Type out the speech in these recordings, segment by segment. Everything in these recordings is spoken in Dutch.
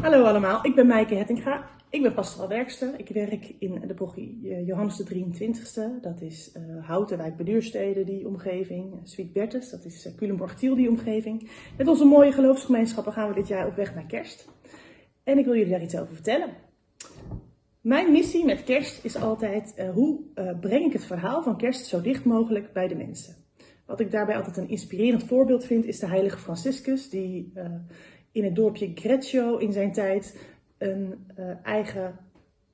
Hallo allemaal, ik ben Maaike Hettinga. Ik ben pastoraal werkster. Ik werk in de parochie eh, Johannes de 23ste. Dat is uh, Houten, Wijk Beduurstede, die omgeving. Sweet Bertus, dat is uh, Culemborg-Tiel, die omgeving. Met onze mooie geloofsgemeenschappen gaan we dit jaar op weg naar kerst. En ik wil jullie daar iets over vertellen. Mijn missie met kerst is altijd hoe breng ik het verhaal van kerst zo dicht mogelijk bij de mensen. Wat ik daarbij altijd een inspirerend voorbeeld vind is de heilige Franciscus die in het dorpje Greccio in zijn tijd een eigen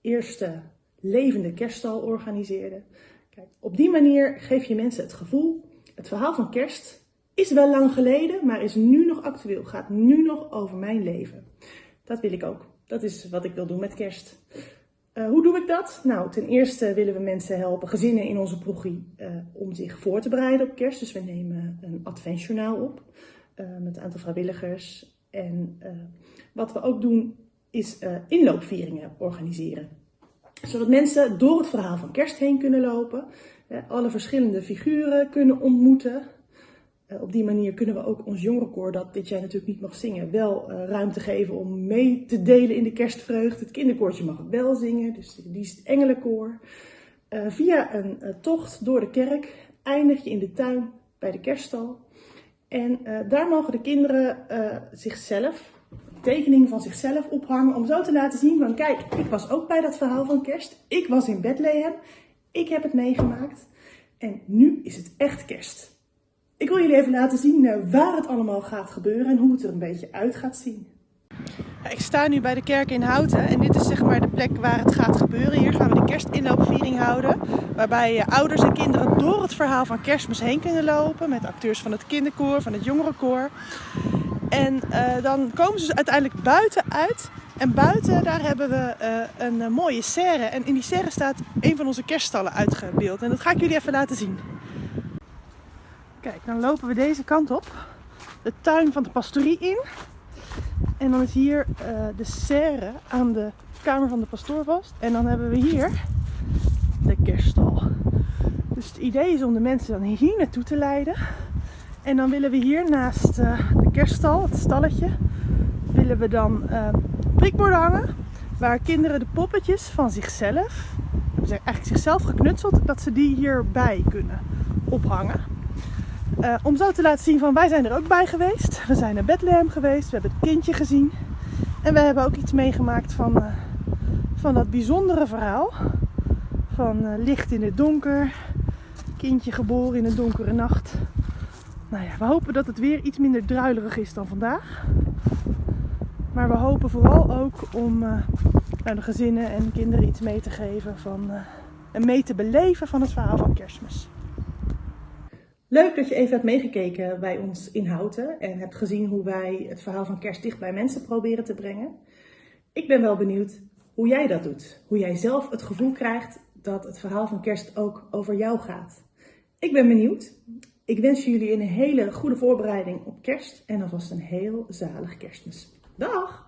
eerste levende kerststal organiseerde. Kijk, op die manier geef je mensen het gevoel, het verhaal van kerst is wel lang geleden, maar is nu nog actueel, gaat nu nog over mijn leven. Dat wil ik ook. Dat is wat ik wil doen met kerst. Uh, hoe doe ik dat? Nou, ten eerste willen we mensen helpen, gezinnen in onze progie, uh, om zich voor te bereiden op kerst. Dus we nemen een adventsjournaal op met een aantal vrijwilligers. En wat we ook doen is inloopvieringen organiseren. Zodat mensen door het verhaal van kerst heen kunnen lopen, alle verschillende figuren kunnen ontmoeten. Uh, op die manier kunnen we ook ons jongerenkoor, dat dit jaar natuurlijk niet mag zingen, wel uh, ruimte geven om mee te delen in de kerstvreugde. Het kinderkoortje mag wel zingen, dus die is het engelenkoor. Uh, via een tocht door de kerk eindig je in de tuin bij de kerststal. En daar mogen de kinderen zichzelf, een tekening van zichzelf ophangen, om zo te laten zien van kijk, ik was ook bij dat verhaal van kerst. Ik was in Bethlehem, ik heb het meegemaakt en nu is het echt kerst. Ik wil jullie even laten zien uh, waar het allemaal gaat gebeuren en hoe het er een beetje uit gaat zien. Ik sta nu bij de kerk in Houten en dit is zeg maar de plek waar het gaat gebeuren. Hier gaan we de kerstinloopviering houden. Waarbij uh, ouders en kinderen door het verhaal van kerstmis heen kunnen lopen. Met acteurs van het kinderkoor, van het jongerenkoor. En uh, dan komen ze uiteindelijk buiten uit. En buiten daar hebben we een mooie serre. En in die serre staat een van onze kerststallen uitgebeeld. En dat ga ik jullie even laten zien. Kijk, dan lopen we deze kant op. De tuin van de pastorie in. En dan is hier uh, de serre aan de kamer van de pastoor vast. En dan hebben we hier de kerststal. Dus het idee is om de mensen dan hier naartoe te leiden. En dan willen we hier naast uh, de kerststal, het stalletje, willen we dan uh, prikborden hangen. Waar kinderen de poppetjes van zichzelf, hebben ze eigenlijk zichzelf geknutseld, dat ze die hierbij kunnen ophangen. Uh, om zo te laten zien van wij zijn er ook bij geweest. We zijn naar Bethlehem geweest, we hebben het kindje gezien. En we hebben ook iets meegemaakt van, uh, van dat bijzondere verhaal. Van uh, licht in het donker, kindje geboren in een donkere nacht. Nou ja, we hopen dat het weer iets minder druilerig is dan vandaag. Maar we hopen vooral ook om de gezinnen en kinderen iets mee te geven van, en mee te beleven van het verhaal van kerstmis. Leuk dat je even hebt meegekeken bij ons in Houten en hebt gezien hoe wij het verhaal van kerst dicht bij mensen proberen te brengen. Ik ben wel benieuwd hoe jij dat doet. Hoe jij zelf het gevoel krijgt dat het verhaal van kerst ook over jou gaat. Ik ben benieuwd. Ik wens jullie een hele goede voorbereiding op kerst en alvast een heel zalig kerstmis. Dag!